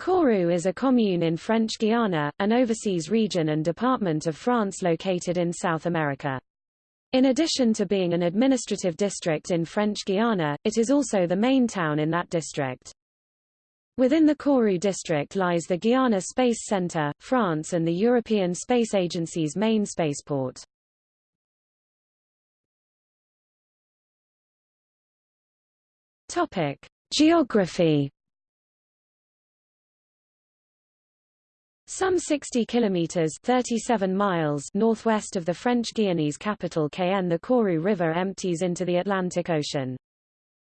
Kourou is a commune in French Guiana, an overseas region and department of France located in South America. In addition to being an administrative district in French Guiana, it is also the main town in that district. Within the Kourou district lies the Guiana Space Center, France and the European Space Agency's main spaceport. Topic: Geography Some 60 kilometers 37 miles northwest of the French Guianese capital Cayenne the Kourou River empties into the Atlantic Ocean.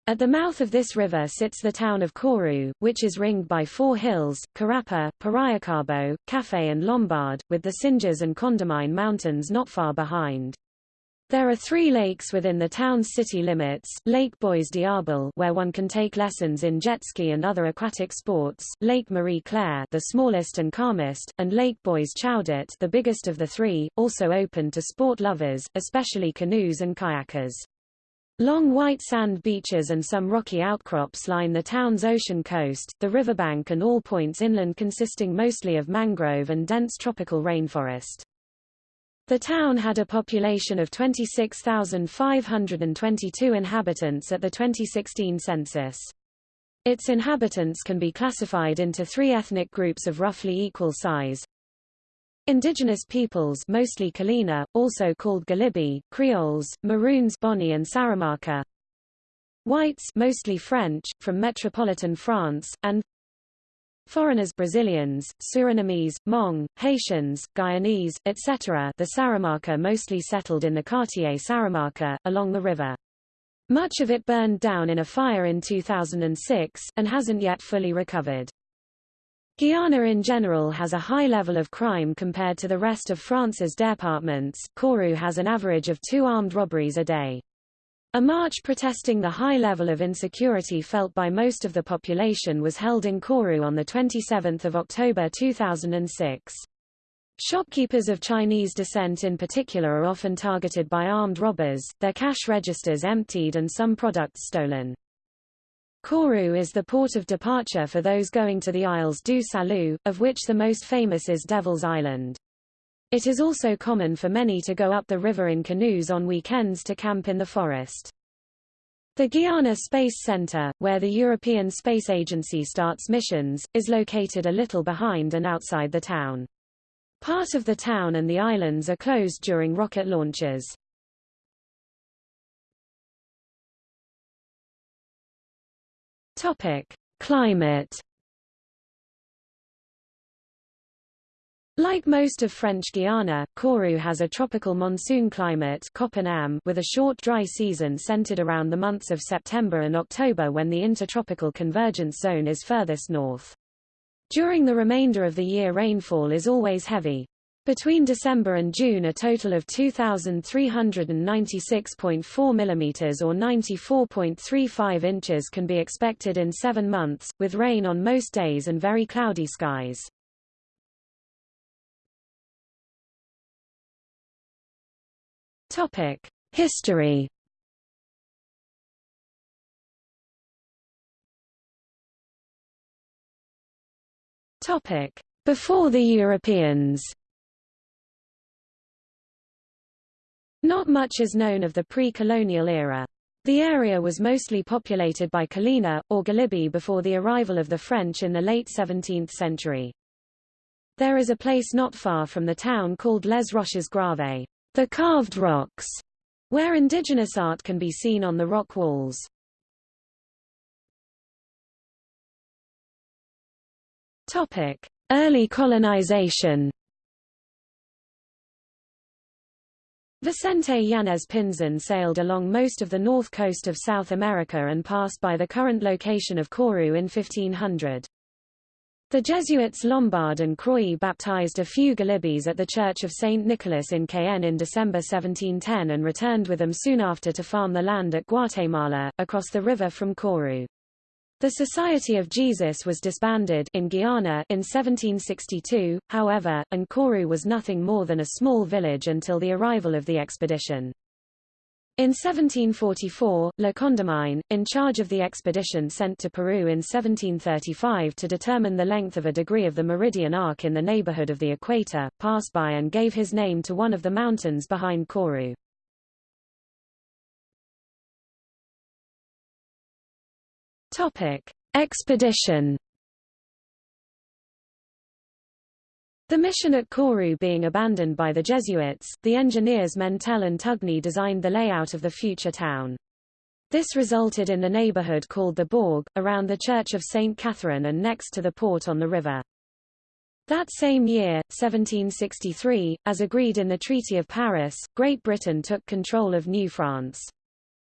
At the mouth of this river sits the town of Kourou, which is ringed by four hills, Karapa, Paraicabo, Café and Lombard, with the Singes and Condamine mountains not far behind. There are three lakes within the town's city limits, Lake Bois Diable where one can take lessons in jet ski and other aquatic sports, Lake Marie Claire the smallest and calmest, and Lake Bois Chaudet the biggest of the three, also open to sport lovers, especially canoes and kayakers. Long white sand beaches and some rocky outcrops line the town's ocean coast, the riverbank and all points inland consisting mostly of mangrove and dense tropical rainforest. The town had a population of 26,522 inhabitants at the 2016 census. Its inhabitants can be classified into three ethnic groups of roughly equal size. Indigenous peoples mostly Kalina, also called Galibi, Creoles, Maroons Boni and Saramaka. Whites mostly French, from metropolitan France, and Foreigners Brazilians, Surinamese, Hmong, Haitians, Guyanese, etc. the Saramaka mostly settled in the Quartier Saramaka, along the river. Much of it burned down in a fire in 2006, and hasn't yet fully recovered. Guyana in general has a high level of crime compared to the rest of France's departments. Kourou has an average of two armed robberies a day. A march protesting the high level of insecurity felt by most of the population was held in Kourou on 27 October 2006. Shopkeepers of Chinese descent in particular are often targeted by armed robbers, their cash registers emptied and some products stolen. Kourou is the port of departure for those going to the Isles du Salut, of which the most famous is Devil's Island. It is also common for many to go up the river in canoes on weekends to camp in the forest. The Guiana Space Center, where the European Space Agency starts missions, is located a little behind and outside the town. Part of the town and the islands are closed during rocket launches. Topic: Climate Like most of French Guiana, Kourou has a tropical monsoon climate with a short dry season centered around the months of September and October when the intertropical convergence zone is furthest north. During the remainder of the year rainfall is always heavy. Between December and June a total of 2,396.4 mm or 94.35 inches can be expected in seven months, with rain on most days and very cloudy skies. Topic: History. Topic: Before the Europeans. Not much is known of the pre-colonial era. The area was mostly populated by Kalina, or Galibi before the arrival of the French in the late 17th century. There is a place not far from the town called Les Roches Gravées. The carved rocks, where indigenous art can be seen on the rock walls. Topic: Early colonization. Vicente Yanez Pinzon sailed along most of the north coast of South America and passed by the current location of Kourou in 1500. The Jesuits Lombard and Croix baptized a few Galibis at the Church of St. Nicholas in Cayenne in December 1710 and returned with them soon after to farm the land at Guatemala, across the river from Kourou. The Society of Jesus was disbanded in Guyana in 1762, however, and Kourou was nothing more than a small village until the arrival of the expedition. In 1744, Le Condamine, in charge of the expedition sent to Peru in 1735 to determine the length of a degree of the meridian arc in the neighborhood of the equator, passed by and gave his name to one of the mountains behind Kourou. Expedition The mission at Kourou being abandoned by the Jesuits, the engineers Mentelle and Tugny designed the layout of the future town. This resulted in the neighborhood called the Bourg, around the Church of St. Catherine and next to the port on the river. That same year, 1763, as agreed in the Treaty of Paris, Great Britain took control of New France.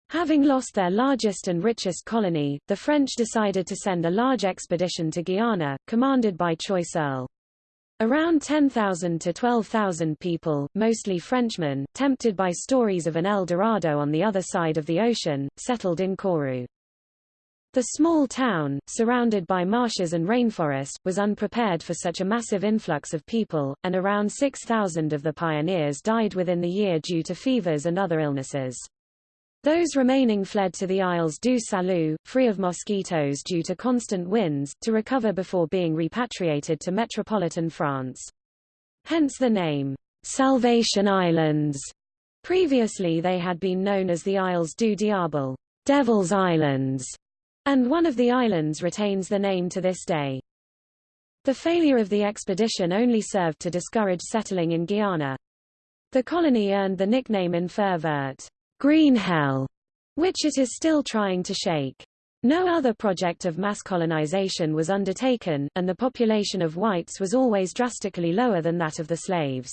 Having lost their largest and richest colony, the French decided to send a large expedition to Guiana, commanded by Choiseul. Around 10,000 to 12,000 people, mostly Frenchmen, tempted by stories of an El Dorado on the other side of the ocean, settled in Kourou. The small town, surrounded by marshes and rainforest, was unprepared for such a massive influx of people, and around 6,000 of the pioneers died within the year due to fevers and other illnesses. Those remaining fled to the Isles du Salut, free of mosquitoes due to constant winds, to recover before being repatriated to metropolitan France. Hence the name, Salvation Islands. Previously they had been known as the Isles du Diable, Devil's Islands, and one of the islands retains the name to this day. The failure of the expedition only served to discourage settling in Guyana. The colony earned the nickname Enfer Vert, Green Hell, which it is still trying to shake. No other project of mass colonization was undertaken, and the population of whites was always drastically lower than that of the slaves.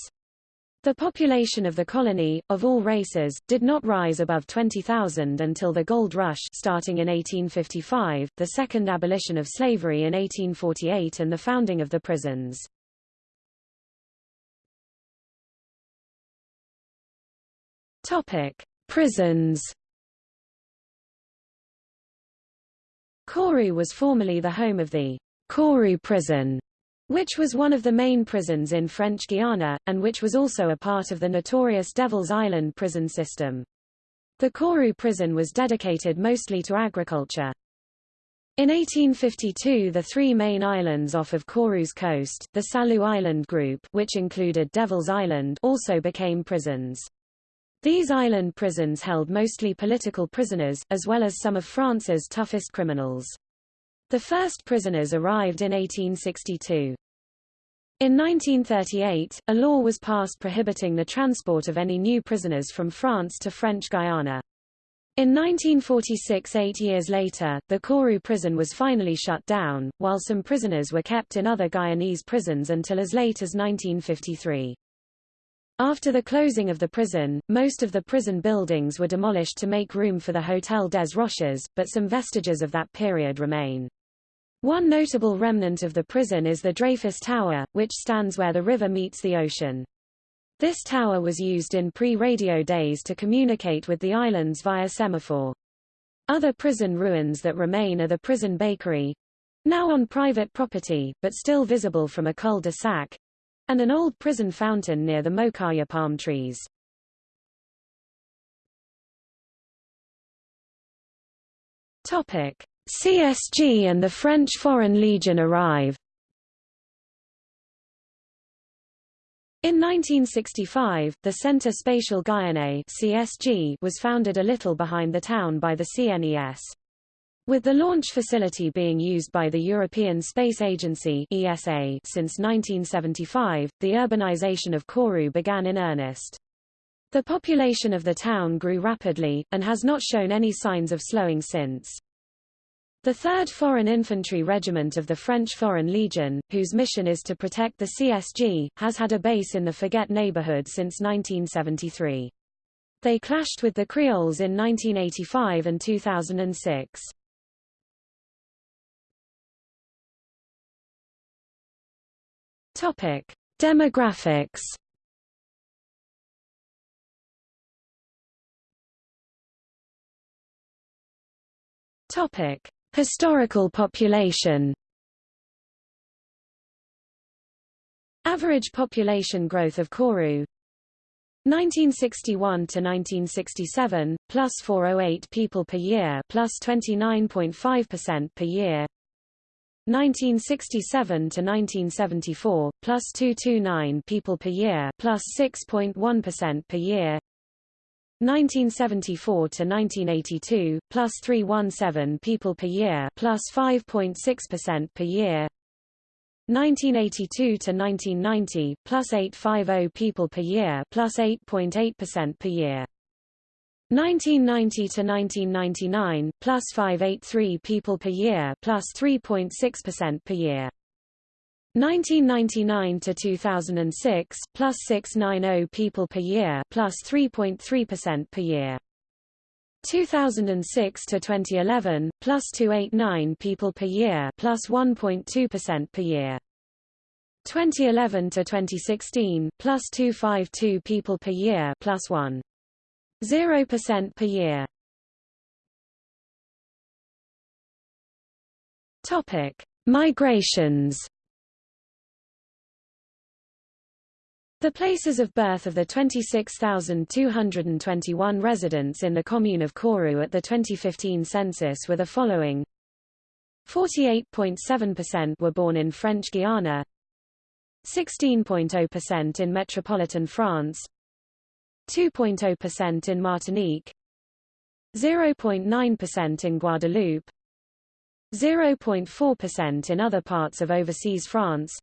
The population of the colony, of all races, did not rise above 20,000 until the Gold Rush starting in 1855, the second abolition of slavery in 1848 and the founding of the prisons. Topic. Prisons Kourou was formerly the home of the Kourou prison, which was one of the main prisons in French Guiana, and which was also a part of the notorious Devil's Island prison system. The Kourou prison was dedicated mostly to agriculture. In 1852 the three main islands off of Kourou's coast, the Salut Island group which included Devil's Island also became prisons. These island prisons held mostly political prisoners, as well as some of France's toughest criminals. The first prisoners arrived in 1862. In 1938, a law was passed prohibiting the transport of any new prisoners from France to French Guiana. In 1946 eight years later, the Kourou prison was finally shut down, while some prisoners were kept in other Guyanese prisons until as late as 1953. After the closing of the prison, most of the prison buildings were demolished to make room for the Hotel des Roches, but some vestiges of that period remain. One notable remnant of the prison is the Dreyfus Tower, which stands where the river meets the ocean. This tower was used in pre-radio days to communicate with the islands via semaphore. Other prison ruins that remain are the prison bakery, now on private property, but still visible from a cul-de-sac, and an old prison fountain near the Mokaya palm trees. Topic: CSG and the French Foreign Legion arrive. In 1965, the Centre Spatial Guyanais (CSG) was founded a little behind the town by the CNES. With the launch facility being used by the European Space Agency ESA since 1975, the urbanization of Kourou began in earnest. The population of the town grew rapidly, and has not shown any signs of slowing since. The 3rd Foreign Infantry Regiment of the French Foreign Legion, whose mission is to protect the CSG, has had a base in the Forget neighborhood since 1973. They clashed with the Creoles in 1985 and 2006. Topic: Demographics. Topic: Historical population. Average population growth of Kourou 1961 to 1967, plus 408 people per year, plus 29.5% per year. 1967 to 1974, plus 229 people per year, plus 6.1 per year. 1974 to 1982, plus 317 people per year, plus 5.6% per year. 1982 to 1990, plus 850 people per year, plus 8.8% per year. 1990 to 1999, plus 583 people per year, plus 3.6% per year. 1999 to 2006, plus 690 people per year, plus 3.3% per year. 2006 to 2011, plus 289 people per year, plus 1.2% per year. 2011 to 2016, plus 252 people per year, plus 1.0% per year. Topic: Migrations. The places of birth of the 26,221 residents in the commune of Kourou at the 2015 census were the following 48.7% were born in French Guiana 16.0% in metropolitan France 2.0% in Martinique 0.9% in Guadeloupe 0.4% in other parts of overseas France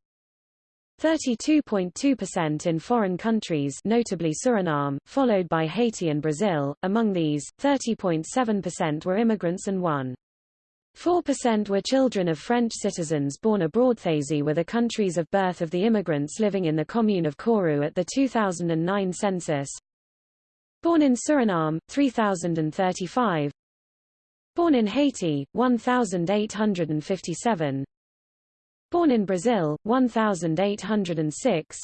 32.2% in foreign countries notably Suriname, followed by Haiti and Brazil. Among these, 30.7% were immigrants and 1.4% were children of French citizens born abroad. These were the countries of birth of the immigrants living in the commune of Kourou at the 2009 census. Born in Suriname, 3,035 Born in Haiti, 1,857 Born in Brazil, 1,806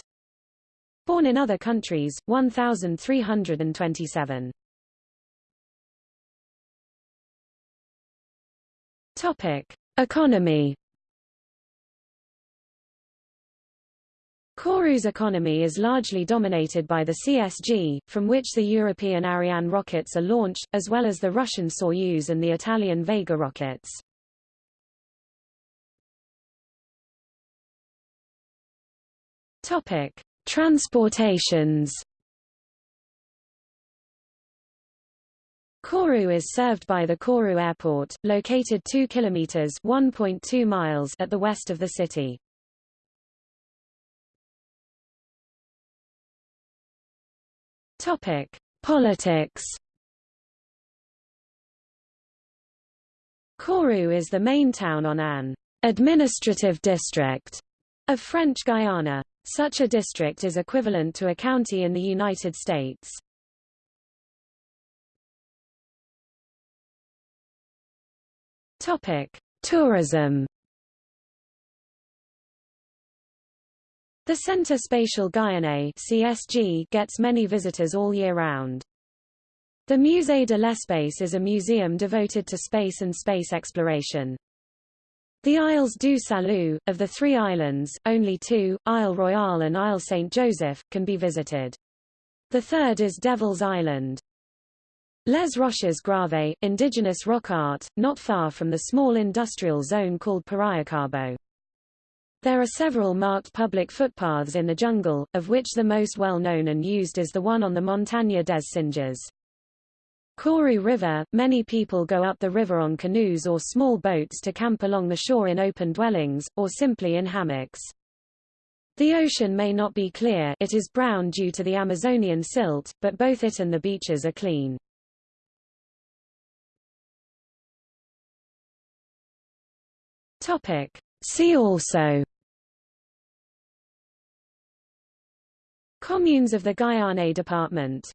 Born in other countries, 1,327 Topic. Economy Kourou's economy is largely dominated by the CSG, from which the European Ariane rockets are launched, as well as the Russian Soyuz and the Italian Vega rockets. Topic: Transportations. Kourou is served by the Kourou Airport, located 2 kilometers (1.2 miles) at the west of the city. Topic: Politics. Kourou is the main town on an administrative district of French Guiana. Such a district is equivalent to a county in the United States. Topic: Tourism. The Centre Spatial Guyanais (CSG) gets many visitors all year round. The Musée de l'Espace is a museum devoted to space and space exploration. The Isles du Salut, of the three islands, only two, Isle Royale and Isle St. Joseph, can be visited. The third is Devil's Island. Les Roches Gravées, indigenous rock art, not far from the small industrial zone called Paraicabo. There are several marked public footpaths in the jungle, of which the most well-known and used is the one on the Montagne des Singes. Kourou River, many people go up the river on canoes or small boats to camp along the shore in open dwellings, or simply in hammocks. The ocean may not be clear it is brown due to the Amazonian silt, but both it and the beaches are clean. See also Communes of the Guyane Department